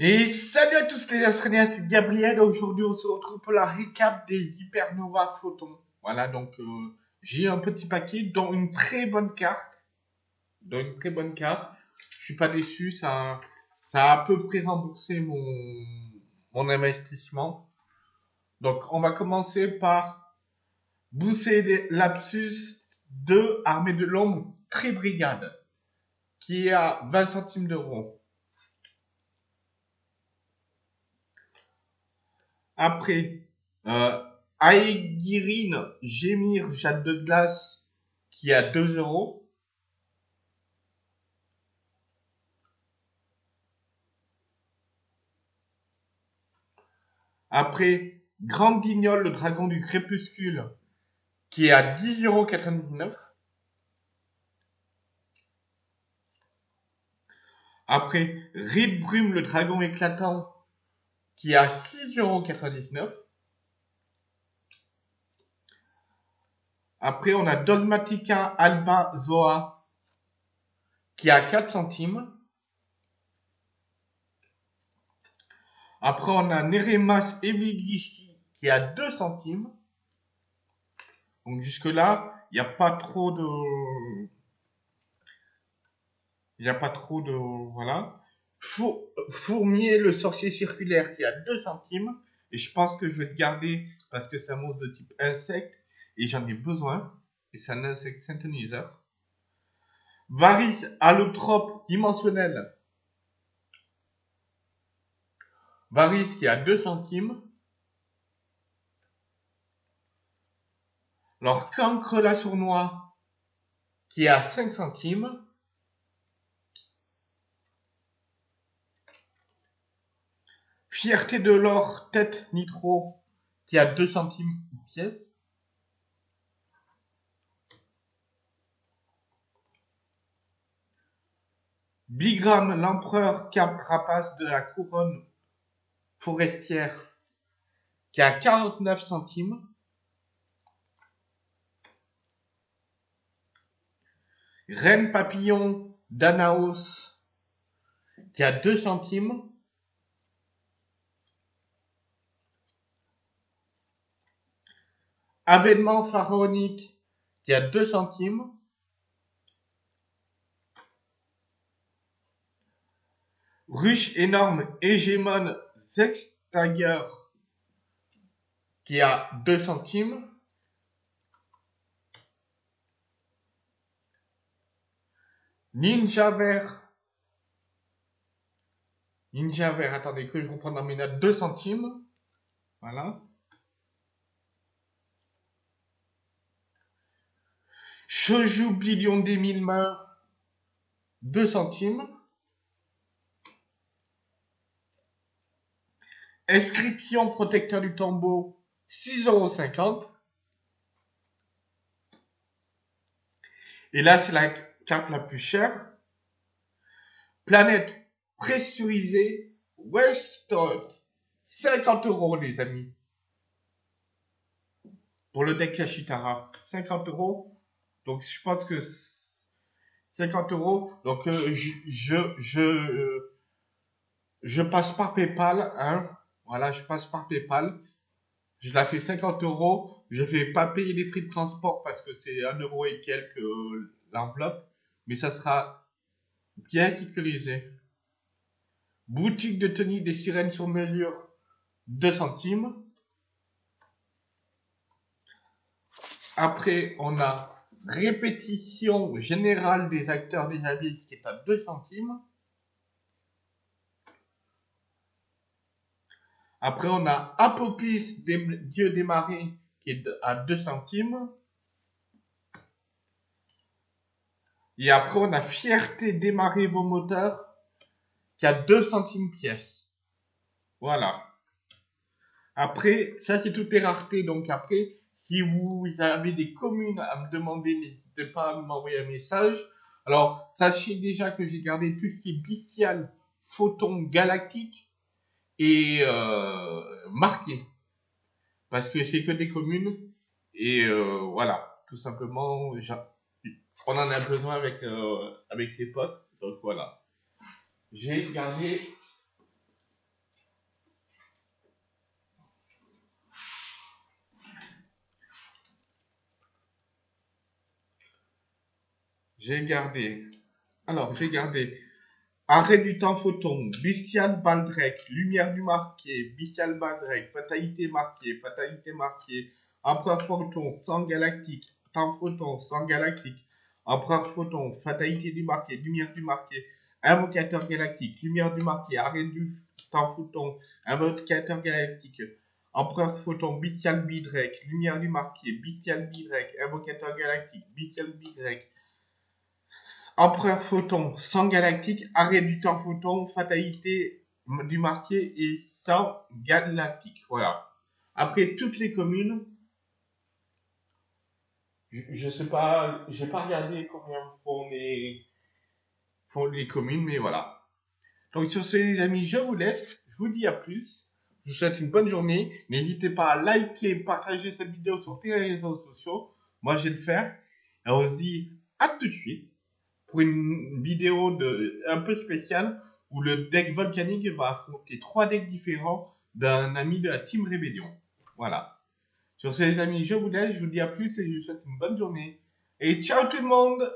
Et salut à tous les Australiens, c'est Gabriel. Aujourd'hui, on se retrouve pour la récap des Hypernova Photons. Voilà, donc euh, j'ai un petit paquet, dont une très bonne carte. Dont une très bonne carte. Je suis pas déçu, ça, ça a à peu près remboursé mon, mon investissement. Donc, on va commencer par Bousser Lapsus 2 Armée de l'Ombre Tri-Brigade, qui est à 20 centimes d'euros. Après, euh, Aegirine Gémir Jade de Glace qui à 2 euros. Après, Grand Guignol, le dragon du crépuscule, qui est à 10,99 euros. Après, Ride Brume, le dragon éclatant, qui est à 6,99€. Après, on a Dogmatica Alba Zoa qui est à 4 centimes. Après, on a Neremas Eviglishki qui est à 2 centimes. Donc jusque-là, il n'y a pas trop de... Il n'y a pas trop de... Voilà. Fourmier, le sorcier circulaire, qui a 2 centimes. Et je pense que je vais le garder parce que c'est un monstre de type insecte. Et j'en ai besoin. Et c'est un insecte synthoniseur. Varys allotrope dimensionnel. Varys qui a 2 centimes. Alors, cancre la sournois qui est à 5 centimes. Fierté de l'or, tête nitro, qui a 2 centimes pièce. Bigram, l'empereur cap rapace de la couronne forestière, qui a 49 centimes. Reine papillon d'Anaos, qui a 2 centimes. Avènement pharaonique qui a 2 centimes. Ruche énorme hégémone Sextager qui a 2 centimes. Ninja vert. Ninja vert, attendez que je reprends dans mes notes 2 centimes. Voilà. Je joue Billion des mille mains, 2 centimes. Inscription protecteur du tombeau, 6,50 euros. Et là, c'est la carte la plus chère. Planète pressurisée, Weststock, 50 euros, les amis. Pour le deck Kashitara, 50 euros. Donc, je pense que 50 euros. Donc, euh, je, je, je, euh, je, passe par PayPal. Hein. Voilà, je passe par PayPal. Je la fais 50 euros. Je ne vais pas payer les frais de transport parce que c'est 1 euro et quelques euh, l'enveloppe. Mais ça sera bien sécurisé. Boutique de tenue des sirènes sur mesure, 2 centimes. Après, on a répétition générale des acteurs des abysses qui est à 2 centimes. Après, on a Apopis des dieux des qui est à 2 centimes. Et après, on a Fierté démarrer vos moteurs qui a 2 centimes pièce. Voilà. Après, ça c'est toutes les raretés. Donc après, si vous avez des communes à me demander, n'hésitez pas à m'envoyer un message. Alors, sachez déjà que j'ai gardé tout ce qui est bestial, photon galactique et euh, marqué. Parce que c'est que des communes. Et euh, voilà, tout simplement, on en a besoin avec, euh, avec les potes. Donc voilà. J'ai gardé J'ai gardé. Alors, j'ai gardé. Arrêt du temps photon, Bestial Baldrec, Lumière du marqué, Bestial Baldrec, Fatalité marquée, Fatalité marquée, Empereur photon, Sang galactique, Temps photon, Sang galactique, Empereur photon, Fatalité du marqué, Lumière du marqué, Invocateur galactique, Lumière du marqué, Arrêt du temps photon, Invocateur galactique, Empereur photon, Bestial Bidrec, Lumière du marqué, Bestial Bidrec, Invocateur galactique, Bestial Bidrec, Empereur Photon, sang galactique, arrêt du temps photon, fatalité du marqué et sang galactique. Voilà. Après, toutes les communes, je, ne sais pas, j'ai pas regardé combien font les, font les communes, mais voilà. Donc sur ce les amis, je vous laisse, je vous dis à plus. Je vous souhaite une bonne journée. N'hésitez pas à liker, partager cette vidéo sur les réseaux sociaux. Moi, je vais le faire. Et on se dit à tout de suite une vidéo un peu spéciale où le deck volcanique va affronter trois decks différents d'un ami de la Team Rébellion. Voilà. Sur ce les amis, je vous laisse, je vous dis à plus et je vous souhaite une bonne journée. Et ciao tout le monde